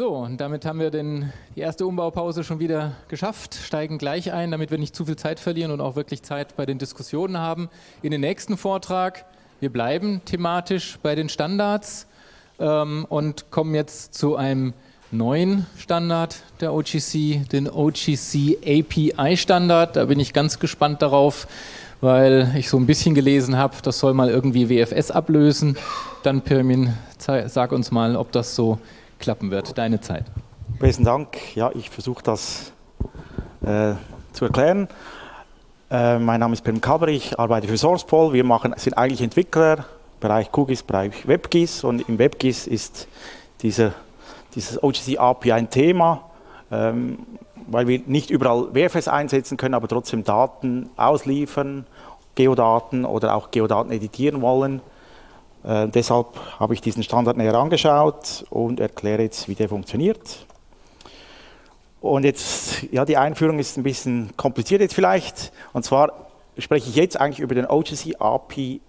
So, und damit haben wir den, die erste Umbaupause schon wieder geschafft, steigen gleich ein, damit wir nicht zu viel Zeit verlieren und auch wirklich Zeit bei den Diskussionen haben. In den nächsten Vortrag, wir bleiben thematisch bei den Standards ähm, und kommen jetzt zu einem neuen Standard der OGC, den OGC API Standard. Da bin ich ganz gespannt darauf, weil ich so ein bisschen gelesen habe, das soll mal irgendwie WFS ablösen. Dann Pirmin, sag uns mal, ob das so klappen wird. Deine Zeit. Besten Dank. Ja, ich versuche das äh, zu erklären. Äh, mein Name ist Pirmin Kalber, ich arbeite für SourcePol. Wir machen, sind eigentlich Entwickler, Bereich QGIS, Bereich WebGIS und im WebGIS ist dieser, dieses OGC API ein Thema, ähm, weil wir nicht überall WFS einsetzen können, aber trotzdem Daten ausliefern, Geodaten oder auch Geodaten editieren wollen. Äh, deshalb habe ich diesen Standard näher angeschaut und erkläre jetzt, wie der funktioniert. Und jetzt, ja, die Einführung ist ein bisschen kompliziert jetzt vielleicht. Und zwar spreche ich jetzt eigentlich über den OGC API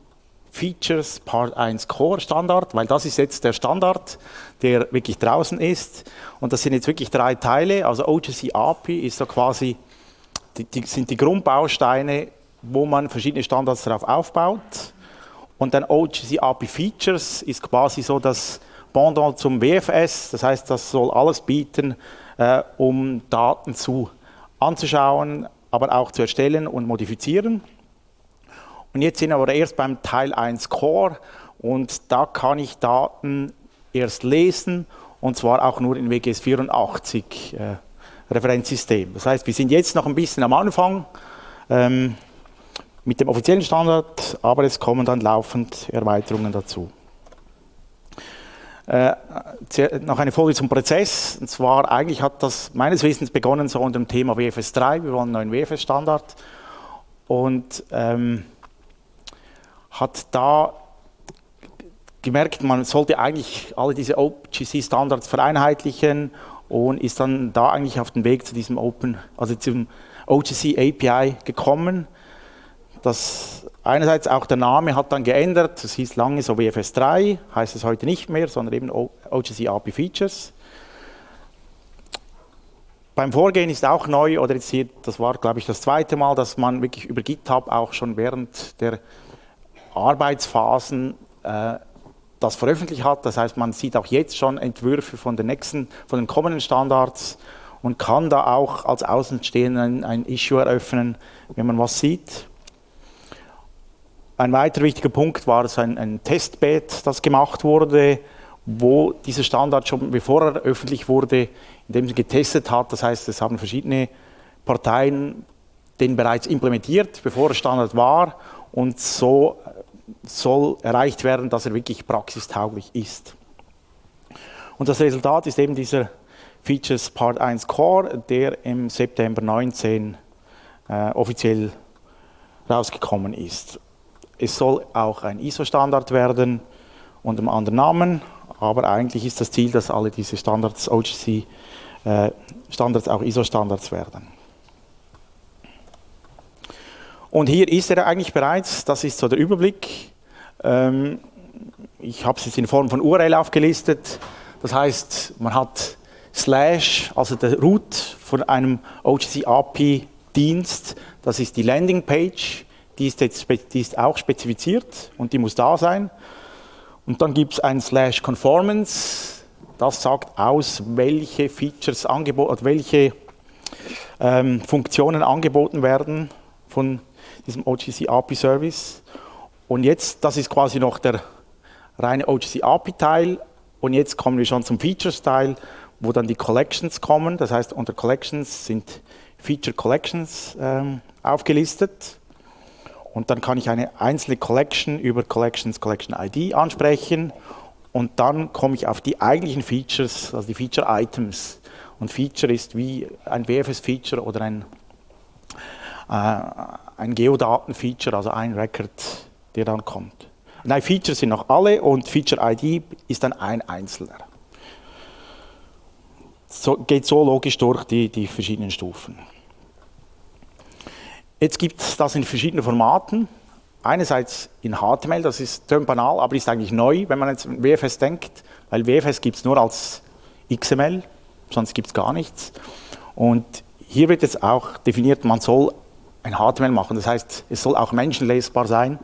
Features Part 1 Core Standard, weil das ist jetzt der Standard, der wirklich draußen ist. Und das sind jetzt wirklich drei Teile. Also OGC API ist so quasi, die, die sind die Grundbausteine, wo man verschiedene Standards darauf aufbaut. Und dann OGC API Features ist quasi so das Pendant zum WFS, das heißt, das soll alles bieten, äh, um Daten zu anzuschauen, aber auch zu erstellen und modifizieren. Und jetzt sind wir aber erst beim Teil 1 Core und da kann ich Daten erst lesen und zwar auch nur in WGS 84 äh, Referenzsystem. Das heißt, wir sind jetzt noch ein bisschen am Anfang. Ähm, mit dem offiziellen Standard, aber es kommen dann laufend Erweiterungen dazu. Äh, noch eine Folie zum Prozess. Und zwar, eigentlich hat das meines Wissens begonnen so unter dem Thema WFS 3. Wir wollen einen neuen WFS-Standard. Und ähm, hat da gemerkt, man sollte eigentlich alle diese OGC-Standards vereinheitlichen und ist dann da eigentlich auf den Weg zu diesem Open, also zum OGC API gekommen. Das einerseits auch der Name hat dann geändert, es hieß lange so WFS 3, heißt es heute nicht mehr, sondern eben OGC API Features. Beim Vorgehen ist auch neu, oder jetzt hier, das war glaube ich das zweite Mal, dass man wirklich über GitHub auch schon während der Arbeitsphasen äh, das veröffentlicht hat. Das heißt, man sieht auch jetzt schon Entwürfe von den nächsten, von den kommenden Standards und kann da auch als Außenstehender ein, ein Issue eröffnen, wenn man was sieht. Ein weiterer wichtiger Punkt war es ein, ein Testbed, das gemacht wurde, wo dieser Standard schon bevor er öffentlich wurde, in dem sie getestet hat. Das heißt, es haben verschiedene Parteien den bereits implementiert, bevor der Standard war und so soll erreicht werden, dass er wirklich praxistauglich ist. Und das Resultat ist eben dieser Features Part 1 Core, der im September 19 äh, offiziell rausgekommen ist. Es soll auch ein ISO-Standard werden unter einem anderen Namen, aber eigentlich ist das Ziel, dass alle diese Standards, OGC-Standards äh, auch ISO-Standards werden. Und hier ist er eigentlich bereits, das ist so der Überblick. Ähm, ich habe es jetzt in Form von URL aufgelistet. Das heißt, man hat Slash, also der Root von einem OGC API Dienst, das ist die Landingpage die ist, jetzt, die ist auch spezifiziert und die muss da sein. Und dann gibt es ein Slash Conformance, das sagt aus, welche Features angeboten, welche ähm, Funktionen angeboten werden von diesem OGC API Service. Und jetzt, das ist quasi noch der reine OGC API Teil. Und jetzt kommen wir schon zum Features Teil, wo dann die Collections kommen. Das heißt, unter Collections sind Feature Collections ähm, aufgelistet. Und dann kann ich eine einzelne Collection über Collections Collection ID ansprechen und dann komme ich auf die eigentlichen Features, also die Feature Items. Und Feature ist wie ein WFS-Feature oder ein, äh, ein Geodaten-Feature, also ein Record, der dann kommt. Nein, Features sind noch alle und Feature ID ist dann ein einzelner. So, geht so logisch durch die, die verschiedenen Stufen. Jetzt gibt es das in verschiedenen Formaten. Einerseits in HTML, das ist banal, aber ist eigentlich neu, wenn man jetzt an WFS denkt, weil WFS gibt es nur als XML, sonst gibt es gar nichts. Und hier wird jetzt auch definiert, man soll ein HTML machen. Das heißt, es soll auch menschenlesbar sein,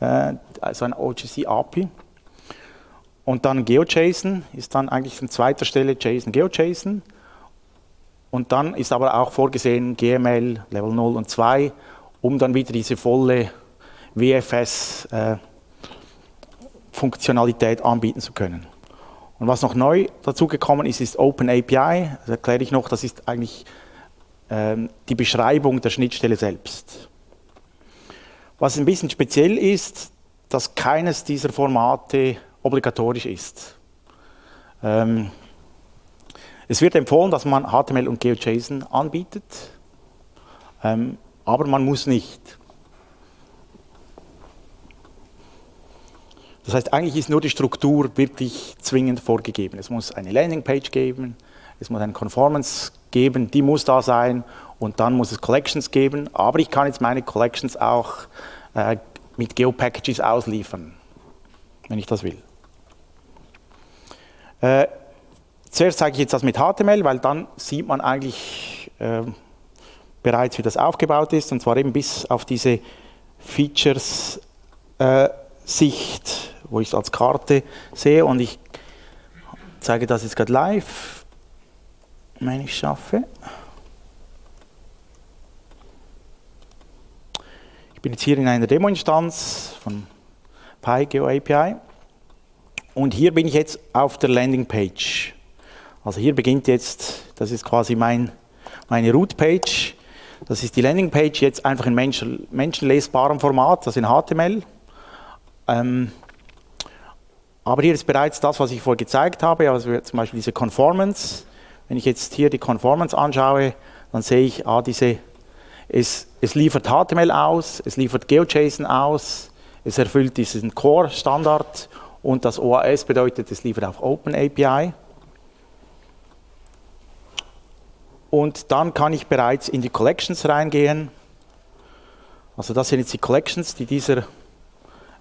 äh, also ein OGC API. Und dann GeoJSON ist dann eigentlich an zweiter Stelle JSON GeoJSON. Und dann ist aber auch vorgesehen GML Level 0 und 2, um dann wieder diese volle WFS-Funktionalität äh, anbieten zu können. Und was noch neu dazugekommen ist, ist Open API. Das erkläre ich noch, das ist eigentlich ähm, die Beschreibung der Schnittstelle selbst. Was ein bisschen speziell ist, dass keines dieser Formate obligatorisch ist. Ähm, es wird empfohlen, dass man HTML und GeoJSON anbietet, ähm, aber man muss nicht. Das heißt, eigentlich ist nur die Struktur wirklich zwingend vorgegeben. Es muss eine Landingpage geben, es muss eine Conformance geben, die muss da sein und dann muss es Collections geben, aber ich kann jetzt meine Collections auch äh, mit Geo-Packages ausliefern, wenn ich das will. Äh, zuerst zeige ich jetzt das mit HTML, weil dann sieht man eigentlich äh, bereits, wie das aufgebaut ist, und zwar eben bis auf diese Features-Sicht, äh, wo ich es als Karte sehe, und ich zeige das jetzt gerade live, wenn ich schaffe. Ich bin jetzt hier in einer Demo-Instanz von PyGeo API. Und hier bin ich jetzt auf der Landingpage. Also hier beginnt jetzt, das ist quasi mein, meine Root-Page. Das ist die Landingpage jetzt einfach in Menschen, menschenlesbarem Format, das in HTML. Ähm, aber hier ist bereits das, was ich vorher gezeigt habe, also zum Beispiel diese Conformance. Wenn ich jetzt hier die Conformance anschaue, dann sehe ich, ah, diese, es, es liefert HTML aus, es liefert GeoJSON aus, es erfüllt diesen Core-Standard und das OAS bedeutet, es liefert auch Open API. Und dann kann ich bereits in die Collections reingehen. Also das sind jetzt die Collections, die dieser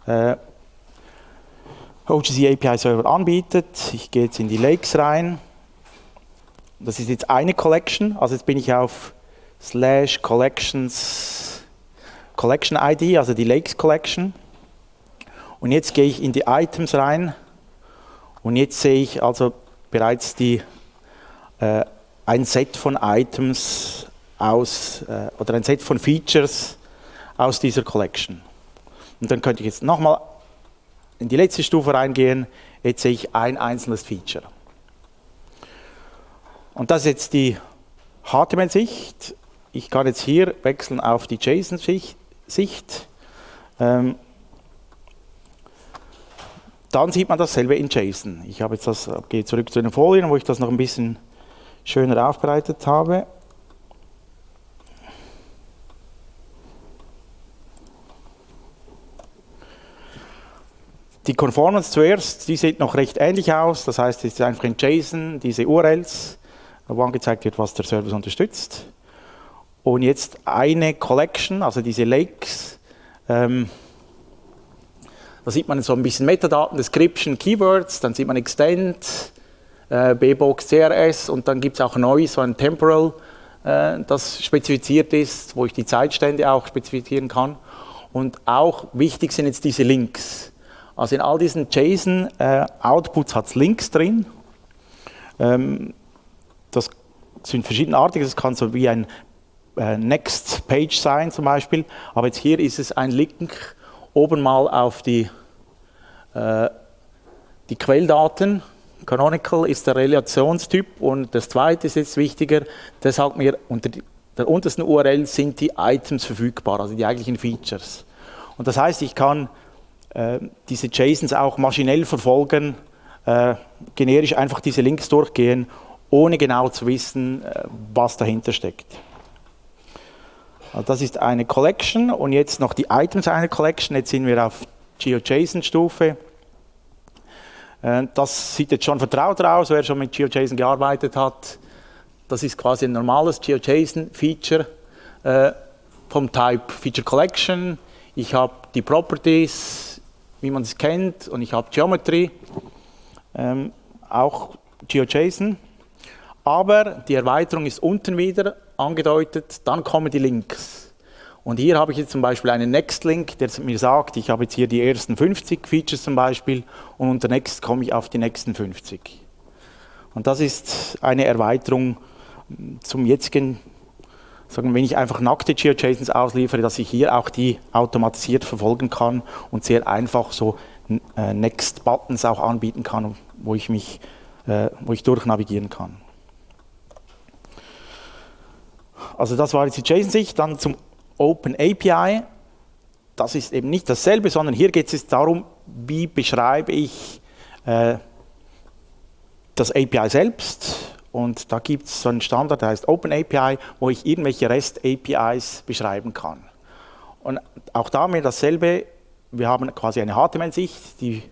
äh, OGC API Server anbietet. Ich gehe jetzt in die Lakes rein. Das ist jetzt eine Collection, also jetzt bin ich auf slash collections Collection ID, also die Lakes Collection. Und jetzt gehe ich in die Items rein und jetzt sehe ich also bereits die, äh, ein Set von Items aus, äh, oder ein Set von Features aus dieser Collection. Und dann könnte ich jetzt nochmal in die letzte Stufe reingehen, jetzt sehe ich ein einzelnes Feature. Und das ist jetzt die HTML-Sicht. Ich kann jetzt hier wechseln auf die JSON-Sicht. Ähm, dann sieht man dasselbe in JSON. Ich habe jetzt das, gehe zurück zu den Folien, wo ich das noch ein bisschen schöner aufbereitet habe. Die Conformance zuerst, die sieht noch recht ähnlich aus. Das heißt, es ist einfach in JSON diese URLs, wo angezeigt wird, was der Service unterstützt. Und jetzt eine Collection, also diese Lakes, ähm, da sieht man so ein bisschen Metadaten, Description, Keywords, dann sieht man Extend, äh, BBox, CRS und dann gibt es auch neu so ein Temporal, äh, das spezifiziert ist, wo ich die Zeitstände auch spezifizieren kann. Und auch wichtig sind jetzt diese Links. Also in all diesen JSON-Outputs äh, hat es Links drin. Ähm, das sind verschiedenartige, das kann so wie ein äh, Next Page sein zum Beispiel, aber jetzt hier ist es ein Link oben mal auf die, äh, die Quelldaten. Canonical ist der Relationstyp und das zweite ist jetzt wichtiger, der sagt mir, unter der untersten URL sind die Items verfügbar, also die eigentlichen Features. Und das heißt, ich kann äh, diese JSONs auch maschinell verfolgen, äh, generisch einfach diese Links durchgehen, ohne genau zu wissen, äh, was dahinter steckt. Also das ist eine Collection und jetzt noch die Items einer Collection. Jetzt sind wir auf GeoJSON-Stufe. Äh, das sieht jetzt schon vertraut aus, wer schon mit GeoJSON gearbeitet hat. Das ist quasi ein normales GeoJSON-Feature äh, vom Type Feature Collection. Ich habe die Properties, wie man es kennt, und ich habe Geometry, ähm, auch GeoJSON. aber die Erweiterung ist unten wieder angedeutet, dann kommen die Links. Und hier habe ich jetzt zum Beispiel einen Next-Link, der mir sagt, ich habe jetzt hier die ersten 50 Features zum Beispiel und unter Next komme ich auf die nächsten 50. Und das ist eine Erweiterung zum jetzigen, sagen, wenn ich einfach nackte GeoJSONs ausliefere, dass ich hier auch die automatisiert verfolgen kann und sehr einfach so äh, Next-Buttons auch anbieten kann, wo ich mich, äh, wo ich durchnavigieren kann. Also das war jetzt die JSON-Sicht, dann zum Open API, das ist eben nicht dasselbe, sondern hier geht es darum, wie beschreibe ich äh, das API selbst. Und da gibt es so einen Standard, der heißt Open API, wo ich irgendwelche REST APIs beschreiben kann. Und auch da mir dasselbe, wir haben quasi eine HTML-Sicht, die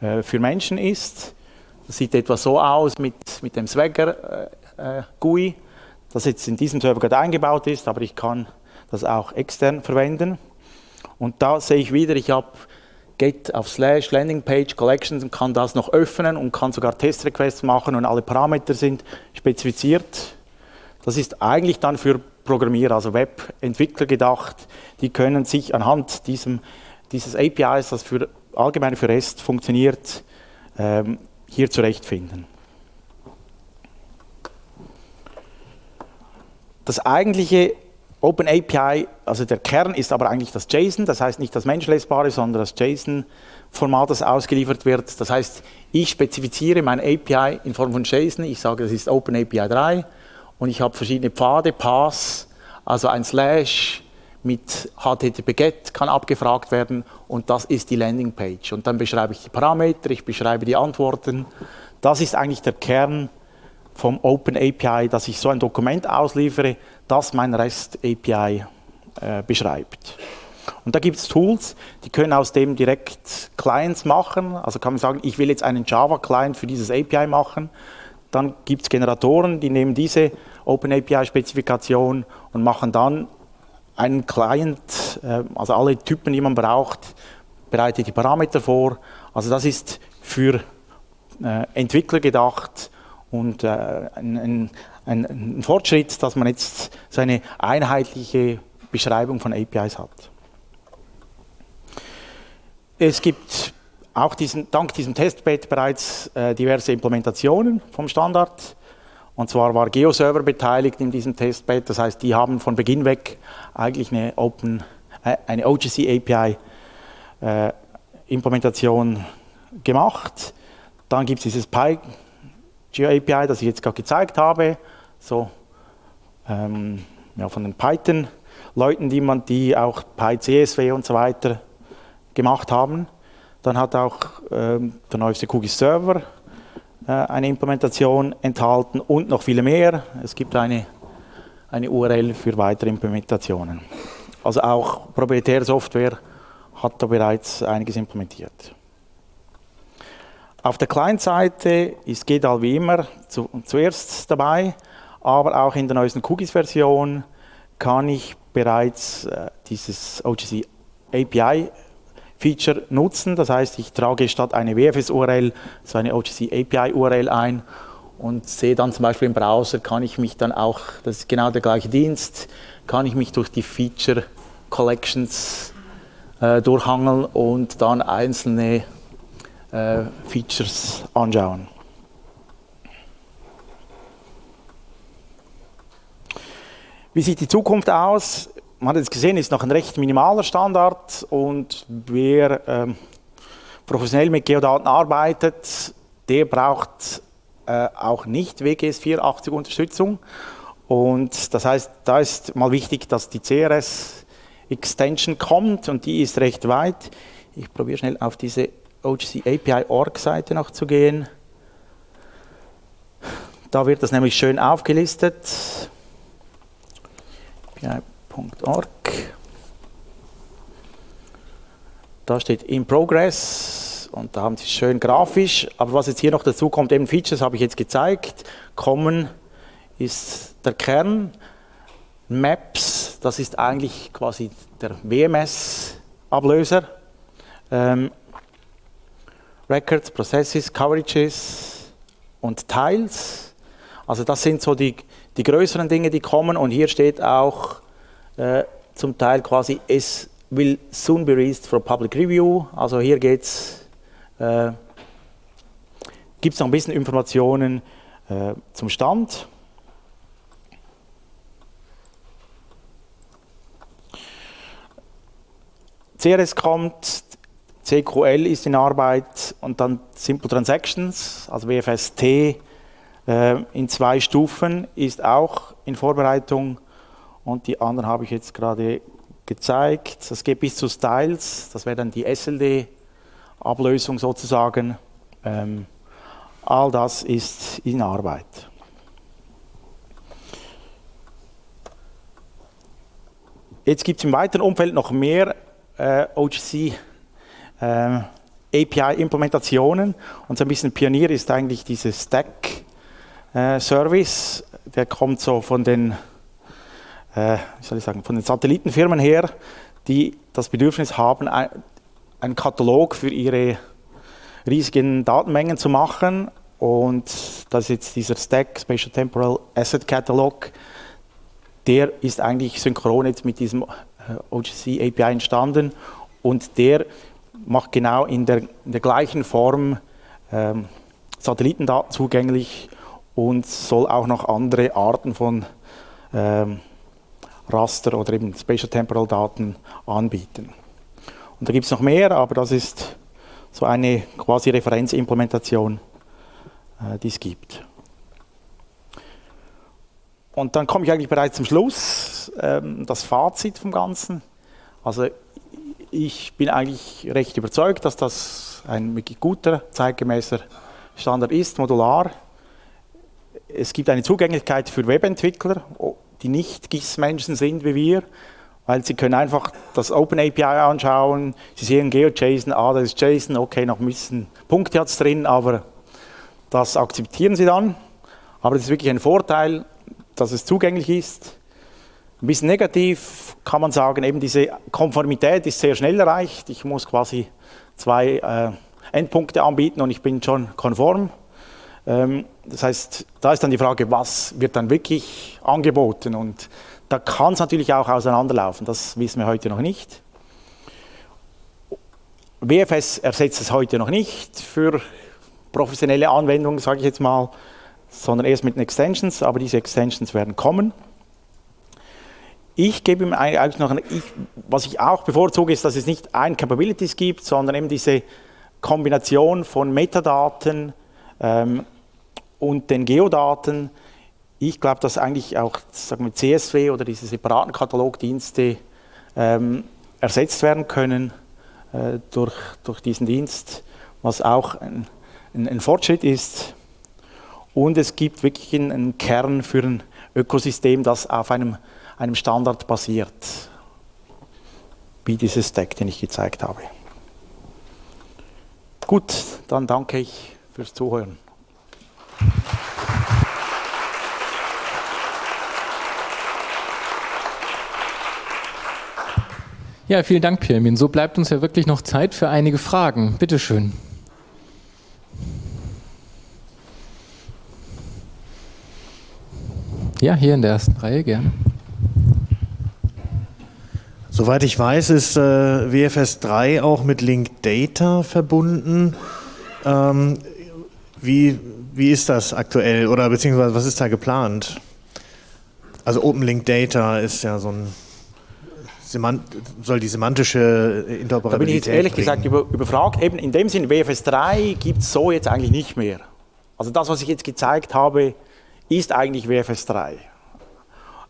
äh, für Menschen ist. Das sieht etwa so aus mit, mit dem Swagger äh, äh GUI, das jetzt in diesem Server gerade eingebaut ist, aber ich kann das auch extern verwenden. Und da sehe ich wieder, ich habe Get auf Slash Landing Page Collections und kann das noch öffnen und kann sogar Test-Requests machen und alle Parameter sind spezifiziert. Das ist eigentlich dann für Programmierer, also Webentwickler gedacht. Die können sich anhand diesem, dieses APIs, das für allgemein für REST funktioniert, ähm, hier zurechtfinden. Das eigentliche Open API, also der Kern ist aber eigentlich das JSON, das heißt nicht das menschlesbare, sondern das JSON-Format, das ausgeliefert wird. Das heißt, ich spezifiziere mein API in Form von JSON, ich sage, das ist Open API 3 und ich habe verschiedene Pfade, Paths, also ein Slash mit HTTP-GET kann abgefragt werden und das ist die Landingpage. Und dann beschreibe ich die Parameter, ich beschreibe die Antworten. Das ist eigentlich der Kern vom Open API, dass ich so ein Dokument ausliefere, das mein REST API äh, beschreibt. Und da gibt es Tools, die können aus dem direkt Clients machen. Also kann man sagen, ich will jetzt einen Java-Client für dieses API machen. Dann gibt es Generatoren, die nehmen diese Open API-Spezifikation und machen dann einen Client, äh, also alle Typen, die man braucht, bereitet die Parameter vor. Also das ist für äh, Entwickler gedacht und äh, ein, ein, ein, Fortschritt, dass man jetzt so eine einheitliche Beschreibung von APIs hat. Es gibt auch diesen, dank diesem Testbed bereits äh, diverse Implementationen vom Standard. Und zwar war GeoServer beteiligt in diesem Testbed, das heißt, die haben von Beginn weg eigentlich eine, Open, äh, eine OGC API äh, Implementation gemacht. Dann gibt es dieses Pi GeoAPI, das ich jetzt gerade gezeigt habe, so ähm, ja, von den Python-Leuten, die, die auch PyCSW und so weiter gemacht haben. Dann hat auch ähm, der neueste QGIS Server äh, eine Implementation enthalten und noch viele mehr. Es gibt eine, eine URL für weitere Implementationen. Also auch proprietäre Software hat da bereits einiges implementiert. Auf der Client-Seite ist GDAL wie immer zu, zuerst dabei, aber auch in der neuesten QGIS-Version kann ich bereits äh, dieses OGC API Feature nutzen. Das heißt, ich trage statt eine WFS-URL so eine OGC API-URL ein und sehe dann zum Beispiel im Browser, kann ich mich dann auch, das ist genau der gleiche Dienst, kann ich mich durch die Feature Collections äh, durchhangeln und dann einzelne äh, Features anschauen. Wie sieht die Zukunft aus? Man hat jetzt gesehen, ist noch ein recht minimaler Standard und wer ähm, professionell mit Geodaten arbeitet, der braucht äh, auch nicht WGS 480 Unterstützung. Und das heißt, da ist mal wichtig, dass die CRS Extension kommt und die ist recht weit. Ich probiere schnell auf diese OGC API Org Seite noch zu gehen. Da wird das nämlich schön aufgelistet. API.org. Da steht in progress und da haben sie schön grafisch. Aber was jetzt hier noch dazu kommt, eben Features habe ich jetzt gezeigt. Common ist der Kern. Maps, das ist eigentlich quasi der WMS-Ablöser. Ähm, Records, Processes, Coverages und Tiles. Also das sind so die, die größeren Dinge, die kommen und hier steht auch äh, zum Teil quasi, es will soon be released for public review. Also hier geht's, äh, gibt es noch ein bisschen Informationen äh, zum Stand. CRS kommt, CQL ist in Arbeit und dann Simple Transactions, also WFST in zwei Stufen ist auch in Vorbereitung und die anderen habe ich jetzt gerade gezeigt. Das geht bis zu Styles, das wäre dann die SLD-Ablösung sozusagen. Ähm, all das ist in Arbeit. Jetzt gibt es im weiteren Umfeld noch mehr äh, OGC äh, API-Implementationen. Und so ein bisschen Pionier ist eigentlich dieses Stack-Service. Äh, Der kommt so von den, äh, soll ich sagen, von den Satellitenfirmen her, die das Bedürfnis haben, ein, einen Katalog für ihre riesigen Datenmengen zu machen. Und das ist jetzt dieser Stack, Spatial Temporal Asset Catalog, der ist eigentlich synchron jetzt mit diesem äh, OGC API entstanden und der macht genau in der, in der gleichen Form ähm, Satellitendaten zugänglich und soll auch noch andere Arten von ähm, Raster oder eben Spatial Temporal Daten anbieten. Und da gibt es noch mehr, aber das ist so eine quasi Referenzimplementation, äh, die es gibt. Und dann komme ich eigentlich bereits zum Schluss, ähm, das Fazit vom Ganzen. Also ich bin eigentlich recht überzeugt, dass das ein wirklich guter, zeitgemäßer Standard ist, modular. Es gibt eine Zugänglichkeit für Webentwickler, die nicht GIS-Menschen sind wie wir, weil sie können einfach das OpenAPI anschauen, sie sehen GeoJSON, ah, das ist JSON, okay, noch ein bisschen Punkte hat es drin, aber das akzeptieren sie dann. Aber es ist wirklich ein Vorteil, dass es zugänglich ist. Ein bisschen negativ kann man sagen, eben diese Konformität ist sehr schnell erreicht. Ich muss quasi zwei äh, Endpunkte anbieten und ich bin schon konform. Ähm, das heißt, da ist dann die Frage, was wird dann wirklich angeboten? Und da kann es natürlich auch auseinanderlaufen, das wissen wir heute noch nicht. WFS ersetzt es heute noch nicht für professionelle Anwendungen, sage ich jetzt mal sondern erst mit den Extensions, aber diese Extensions werden kommen. Ich gebe ihm eigentlich noch, ich, was ich auch bevorzuge, ist, dass es nicht ein Capabilities gibt, sondern eben diese Kombination von Metadaten ähm, und den Geodaten. Ich glaube, dass eigentlich auch sagen wir, CSV oder diese separaten Katalogdienste ähm, ersetzt werden können äh, durch, durch diesen Dienst, was auch ein, ein, ein Fortschritt ist. Und es gibt wirklich einen Kern für ein Ökosystem, das auf einem, einem Standard basiert, wie dieses Stack, den ich gezeigt habe. Gut, dann danke ich fürs Zuhören. Ja, vielen Dank, Pirmin. So bleibt uns ja wirklich noch Zeit für einige Fragen. Bitte schön. Ja, hier in der ersten Reihe, gerne. Soweit ich weiß, ist äh, WFS 3 auch mit Link Data verbunden. Ähm, wie, wie ist das aktuell oder beziehungsweise was ist da geplant? Also Open Link Data ist ja so ein soll die semantische Interoperabilität Da bin ich jetzt ehrlich bringen. gesagt über, überfragt. Eben in dem Sinne, WFS 3 gibt es so jetzt eigentlich nicht mehr. Also das, was ich jetzt gezeigt habe, ist eigentlich WFS 3.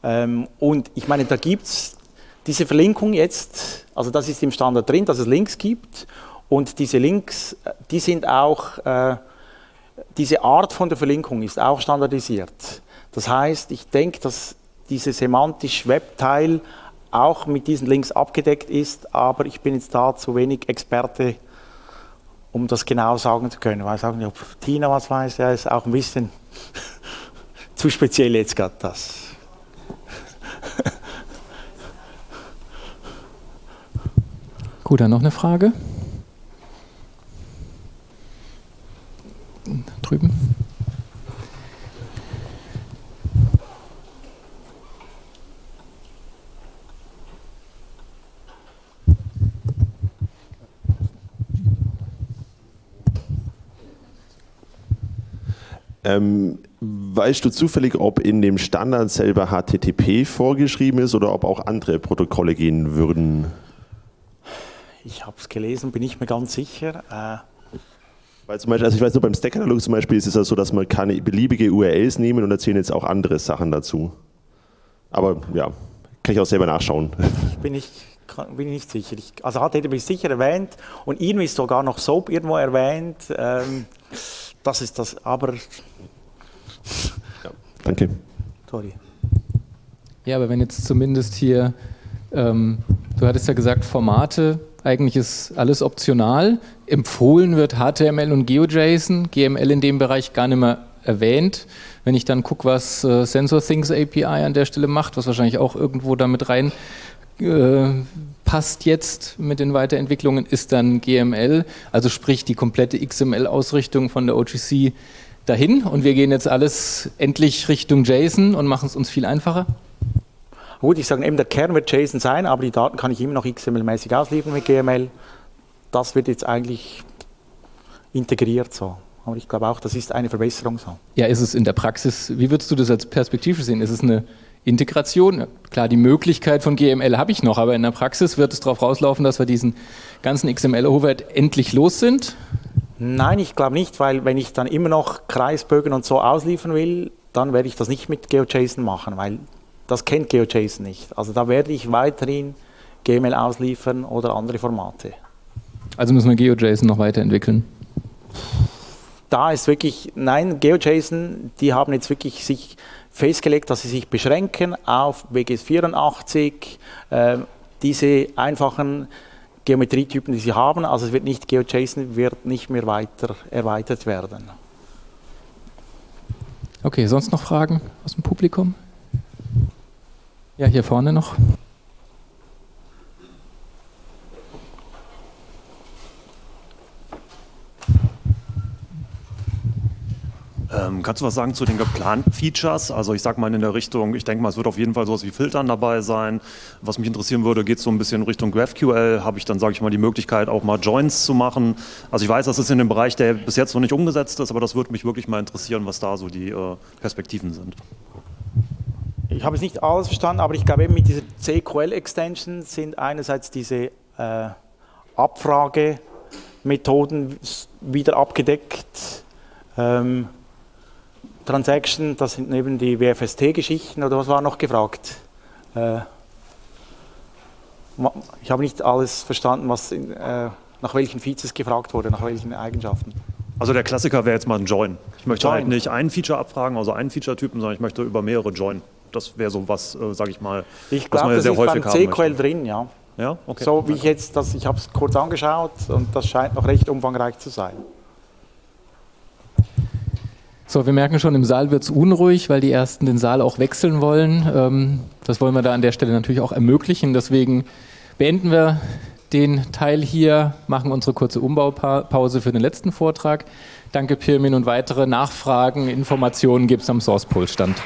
Ähm, und ich meine, da gibt es diese Verlinkung jetzt, also das ist im Standard drin, dass es Links gibt und diese Links, äh, die sind auch, äh, diese Art von der Verlinkung ist auch standardisiert. Das heißt, ich denke, dass dieses semantisch Webteil auch mit diesen Links abgedeckt ist, aber ich bin jetzt da zu wenig Experte, um das genau sagen zu können. Auch nicht, ob Tina was weiß, ja, ist auch ein bisschen zu speziell jetzt gerade das. Gut, dann noch eine Frage. drüben. Ähm, weißt du zufällig, ob in dem Standard selber HTTP vorgeschrieben ist oder ob auch andere Protokolle gehen würden? Ich habe es gelesen, bin ich mir ganz sicher. Äh weil zum Beispiel, also ich weiß nur, beim Stack-Katalog zum Beispiel ist es ja so, dass man kann beliebige URLs nehmen und erzählen jetzt auch andere Sachen dazu. Aber ja, kann ich auch selber nachschauen. Bin ich bin ich nicht sicher. Ich, also HTTP ist sicher erwähnt und irgendwie ist sogar noch SOAP irgendwo erwähnt. Ähm, das ist das, aber ja, danke. Sorry. Ja, aber wenn jetzt zumindest hier, ähm, du hattest ja gesagt, Formate, eigentlich ist alles optional. Empfohlen wird HTML und GeoJSON, GML in dem Bereich gar nicht mehr erwähnt. Wenn ich dann gucke, was äh, SensorThings API an der Stelle macht, was wahrscheinlich auch irgendwo damit rein äh, passt jetzt mit den Weiterentwicklungen, ist dann GML, also sprich die komplette XML-Ausrichtung von der OGC dahin und wir gehen jetzt alles endlich Richtung JSON und machen es uns viel einfacher? Gut, ich sage eben, der Kern wird JSON sein, aber die Daten kann ich immer noch XML-mäßig ausliefern mit GML. Das wird jetzt eigentlich integriert so. Aber ich glaube auch, das ist eine Verbesserung so. Ja, ist es in der Praxis, wie würdest du das als Perspektive sehen? Ist es eine Integration? Klar, die Möglichkeit von GML habe ich noch, aber in der Praxis wird es darauf rauslaufen, dass wir diesen ganzen XML-Overhead endlich los sind? Nein, ich glaube nicht, weil wenn ich dann immer noch Kreisbögen und so ausliefern will, dann werde ich das nicht mit GeoJSON machen, weil das kennt GeoJSON nicht. Also da werde ich weiterhin GML ausliefern oder andere Formate. Also müssen wir GeoJSON noch weiterentwickeln? Da ist wirklich, nein, GeoJSON, die haben jetzt wirklich sich festgelegt, dass sie sich beschränken auf WGS 84, äh, diese einfachen Geometrietypen, die sie haben. Also es wird nicht GeoJSON wird nicht mehr weiter erweitert werden. Okay, sonst noch Fragen aus dem Publikum? Ja, hier vorne noch. Ähm, kannst du was sagen zu den geplanten Features? Also ich sag mal in der Richtung, ich denke mal, es wird auf jeden Fall sowas wie Filtern dabei sein. Was mich interessieren würde, geht so ein bisschen Richtung GraphQL. Habe ich dann, sage ich mal, die Möglichkeit auch mal Joins zu machen? Also ich weiß, das ist in dem Bereich, der bis jetzt noch nicht umgesetzt ist, aber das würde mich wirklich mal interessieren, was da so die äh, Perspektiven sind. Ich habe es nicht alles verstanden, aber ich glaube eben mit dieser CQL-Extension sind einerseits diese äh, Abfragemethoden wieder abgedeckt. Ähm, Transaction, das sind eben die WFST-Geschichten oder was war noch gefragt? Äh, ich habe nicht alles verstanden, was in, äh, nach welchen Features gefragt wurde, nach welchen Eigenschaften. Also der Klassiker wäre jetzt mal ein Join. Ich möchte Join. halt nicht einen Feature abfragen, also einen Feature-Typen, sondern ich möchte über mehrere Join. Das wäre so was, äh, sage ich mal, ich glaub, was man ja sehr häufig haben Ich glaube, das ist beim CQL drin, ja. Ja, okay. So wie ich jetzt, das, ich habe es kurz angeschaut und das scheint noch recht umfangreich zu sein. So, wir merken schon, im Saal wird es unruhig, weil die Ersten den Saal auch wechseln wollen. Ähm, das wollen wir da an der Stelle natürlich auch ermöglichen. Deswegen beenden wir den Teil hier, machen unsere kurze Umbaupause für den letzten Vortrag. Danke, Pirmin, und weitere Nachfragen, Informationen gibt es am SourcePol-Stand.